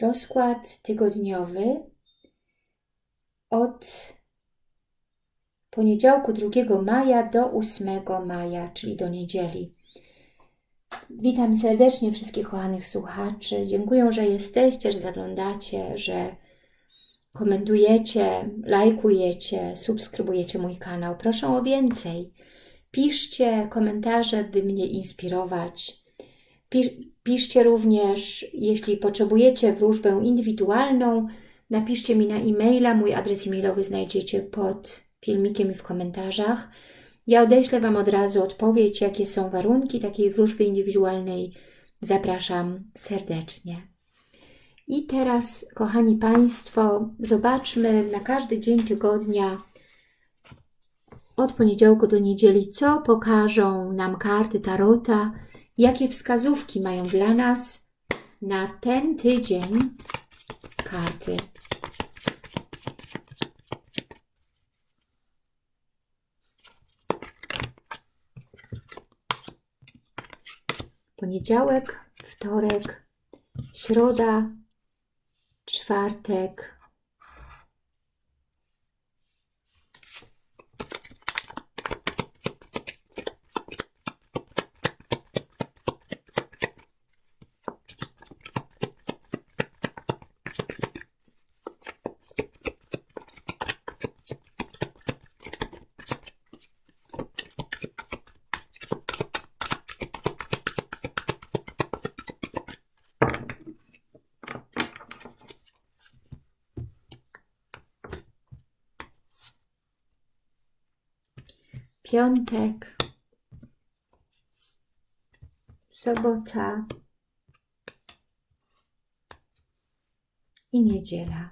Rozkład tygodniowy od poniedziałku 2 maja do 8 maja, czyli do niedzieli. Witam serdecznie wszystkich kochanych słuchaczy. Dziękuję, że jesteście, że zaglądacie, że komentujecie, lajkujecie, subskrybujecie mój kanał. Proszę o więcej. Piszcie komentarze, by mnie inspirować. Piszcie również, jeśli potrzebujecie wróżbę indywidualną, napiszcie mi na e-maila. Mój adres e-mailowy znajdziecie pod filmikiem i w komentarzach. Ja odeślę Wam od razu odpowiedź, jakie są warunki takiej wróżby indywidualnej. Zapraszam serdecznie. I teraz, kochani Państwo, zobaczmy na każdy dzień tygodnia od poniedziałku do niedzieli, co pokażą nam karty Tarota, jakie wskazówki mają dla nas na ten tydzień karty. Poniedziałek, wtorek, środa, czwartek, piątek, sobota i niedziela.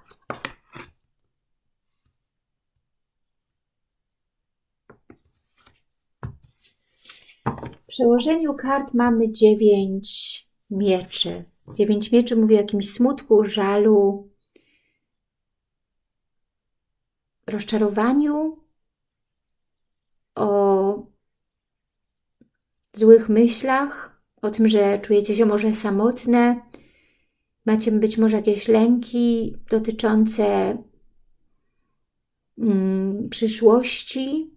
W przełożeniu kart mamy dziewięć mieczy. Dziewięć mieczy mówi o jakimś smutku, żalu, rozczarowaniu, o złych myślach, o tym, że czujecie się może samotne, macie być może jakieś lęki dotyczące mm, przyszłości,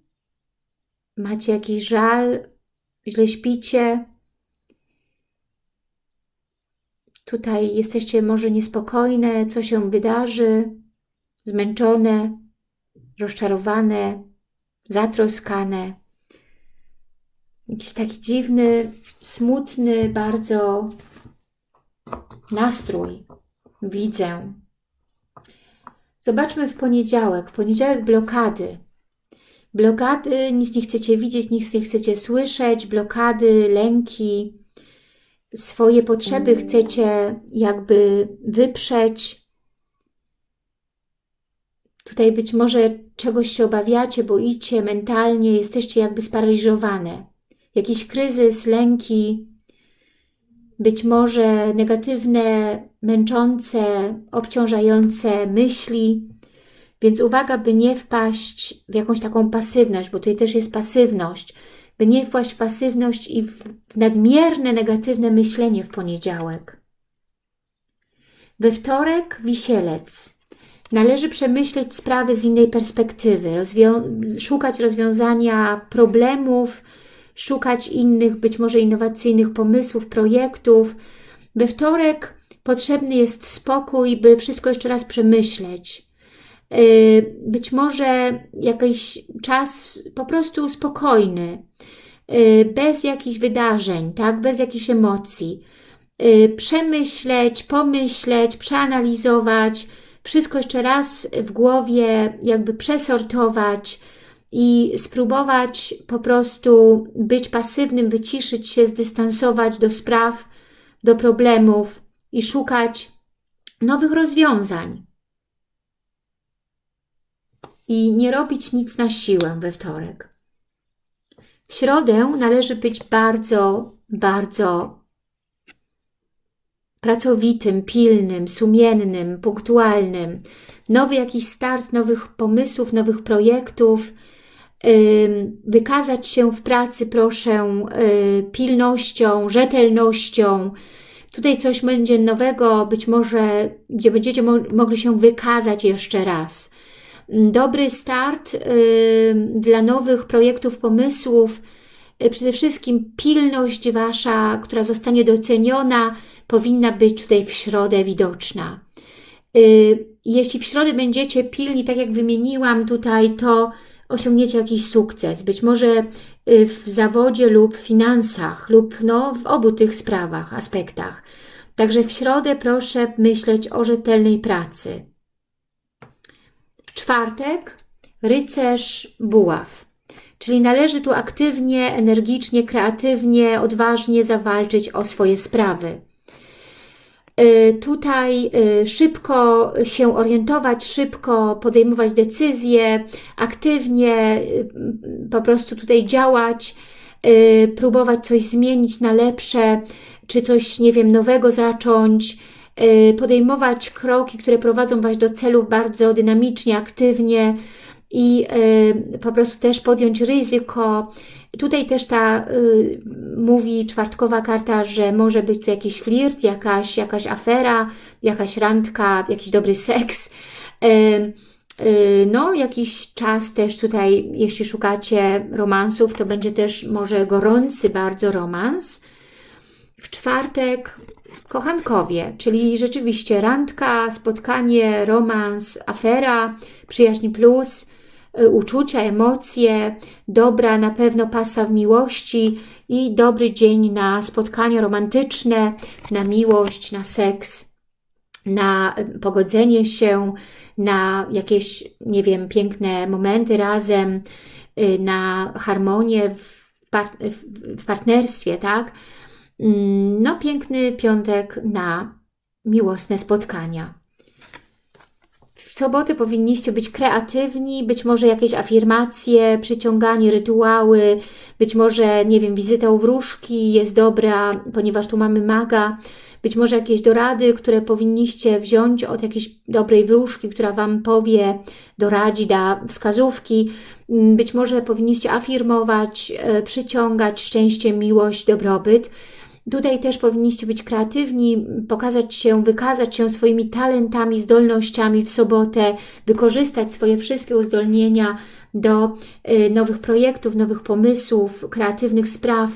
macie jakiś żal, źle śpicie. Tutaj jesteście może niespokojne, co się wydarzy, zmęczone, rozczarowane, zatroskane. Jakiś taki dziwny, smutny bardzo nastrój widzę. Zobaczmy w poniedziałek. W poniedziałek blokady. Blokady, nic nie chcecie widzieć, nic nie chcecie słyszeć, blokady, lęki, swoje potrzeby chcecie jakby wyprzeć. Tutaj być może czegoś się obawiacie, boicie mentalnie, jesteście jakby sparaliżowane. Jakiś kryzys, lęki, być może negatywne, męczące, obciążające myśli. Więc uwaga, by nie wpaść w jakąś taką pasywność, bo tutaj też jest pasywność, by nie wpaść w pasywność i w nadmierne negatywne myślenie w poniedziałek. We wtorek wisielec. Należy przemyśleć sprawy z innej perspektywy, rozwią szukać rozwiązania problemów, szukać innych, być może innowacyjnych pomysłów, projektów. We wtorek potrzebny jest spokój, by wszystko jeszcze raz przemyśleć. Y, być może jakiś czas po prostu spokojny, y, bez jakichś wydarzeń, tak? bez jakichś emocji. Y, przemyśleć, pomyśleć, przeanalizować, wszystko jeszcze raz w głowie jakby przesortować i spróbować po prostu być pasywnym, wyciszyć się, zdystansować do spraw, do problemów i szukać nowych rozwiązań. I nie robić nic na siłę we wtorek. W środę należy być bardzo, bardzo pracowitym, pilnym, sumiennym, punktualnym. Nowy jakiś start nowych pomysłów, nowych projektów. Wykazać się w pracy proszę y, pilnością, rzetelnością. Tutaj coś będzie nowego, być może, gdzie będziecie mo mogli się wykazać jeszcze raz. Dobry start dla nowych projektów, pomysłów, przede wszystkim pilność Wasza, która zostanie doceniona, powinna być tutaj w środę widoczna. Y, jeśli w środę będziecie pilni, tak jak wymieniłam tutaj, to osiągniecie jakiś sukces. Być może y, w zawodzie lub finansach, lub no, w obu tych sprawach, aspektach. Także w środę proszę myśleć o rzetelnej pracy. W czwartek rycerz buław. Czyli należy tu aktywnie, energicznie, kreatywnie, odważnie zawalczyć o swoje sprawy. Y, tutaj y, szybko się orientować, szybko podejmować decyzje, aktywnie y, po prostu tutaj działać, próbować coś zmienić na lepsze, czy coś, nie wiem, nowego zacząć, podejmować kroki, które prowadzą Was do celów bardzo dynamicznie, aktywnie i po prostu też podjąć ryzyko, Tutaj też ta y, mówi czwartkowa karta, że może być tu jakiś flirt, jakaś, jakaś afera, jakaś randka, jakiś dobry seks. Y, y, no, jakiś czas też tutaj, jeśli szukacie romansów, to będzie też może gorący bardzo romans. W czwartek kochankowie, czyli rzeczywiście randka, spotkanie, romans, afera, przyjaźń plus – Y, uczucia, emocje, dobra na pewno pasa w miłości i dobry dzień na spotkania romantyczne, na miłość, na seks, na pogodzenie się, na jakieś, nie wiem, piękne momenty razem, y, na harmonię w, w partnerstwie, tak? Mm, no, piękny piątek na miłosne spotkania sobotę powinniście być kreatywni, być może jakieś afirmacje, przyciąganie, rytuały, być może, nie wiem, wizyta u wróżki jest dobra, ponieważ tu mamy maga, być może jakieś dorady, które powinniście wziąć od jakiejś dobrej wróżki, która Wam powie, doradzi, da wskazówki. Być może powinniście afirmować, e, przyciągać szczęście, miłość, dobrobyt. Tutaj też powinniście być kreatywni, pokazać się, wykazać się swoimi talentami, zdolnościami w sobotę, wykorzystać swoje wszystkie uzdolnienia do y, nowych projektów, nowych pomysłów, kreatywnych spraw.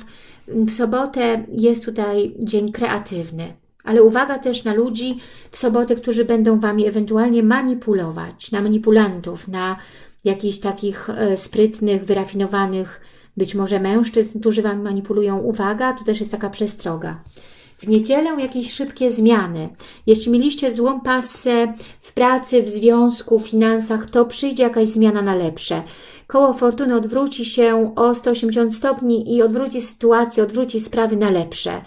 W sobotę jest tutaj dzień kreatywny. Ale uwaga też na ludzi w sobotę, którzy będą Wami ewentualnie manipulować, na manipulantów, na jakichś takich e, sprytnych, wyrafinowanych być może mężczyzn, którzy Wam manipulują. Uwaga, to też jest taka przestroga. W niedzielę jakieś szybkie zmiany. Jeśli mieliście złą pasę w pracy, w związku, w finansach, to przyjdzie jakaś zmiana na lepsze. Koło fortuny odwróci się o 180 stopni i odwróci sytuację, odwróci sprawy na lepsze.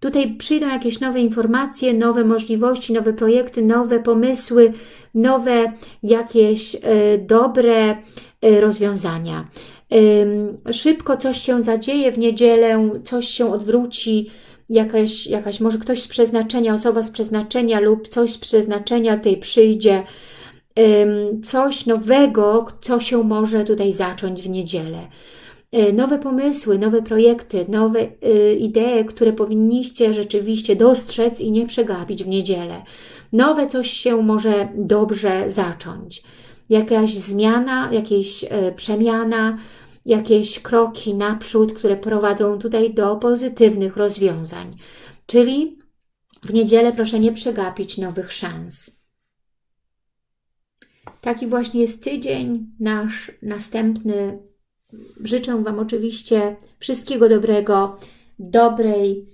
Tutaj przyjdą jakieś nowe informacje, nowe możliwości, nowe projekty, nowe pomysły, nowe jakieś y, dobre y, rozwiązania szybko coś się zadzieje w niedzielę, coś się odwróci, jakaś, jakaś może ktoś z przeznaczenia, osoba z przeznaczenia lub coś z przeznaczenia tutaj przyjdzie, coś nowego, co się może tutaj zacząć w niedzielę. E, nowe pomysły, nowe projekty, nowe y, idee, które powinniście rzeczywiście dostrzec i nie przegapić w niedzielę. Nowe coś się może dobrze zacząć. Jakaś zmiana, jakaś e, przemiana, jakieś kroki naprzód, które prowadzą tutaj do pozytywnych rozwiązań. Czyli w niedzielę proszę nie przegapić nowych szans. Taki właśnie jest tydzień nasz następny. Życzę Wam oczywiście wszystkiego dobrego, dobrej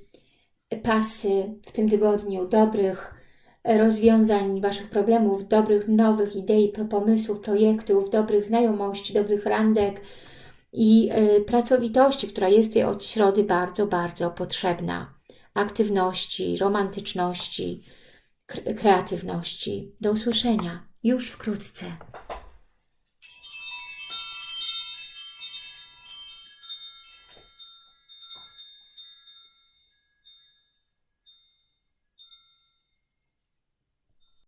pasy w tym tygodniu, dobrych rozwiązań Waszych problemów, dobrych nowych idei, pomysłów, projektów, dobrych znajomości, dobrych randek, i e, pracowitości, która jest tutaj od środy bardzo, bardzo potrzebna. Aktywności, romantyczności, kreatywności. Do usłyszenia już wkrótce.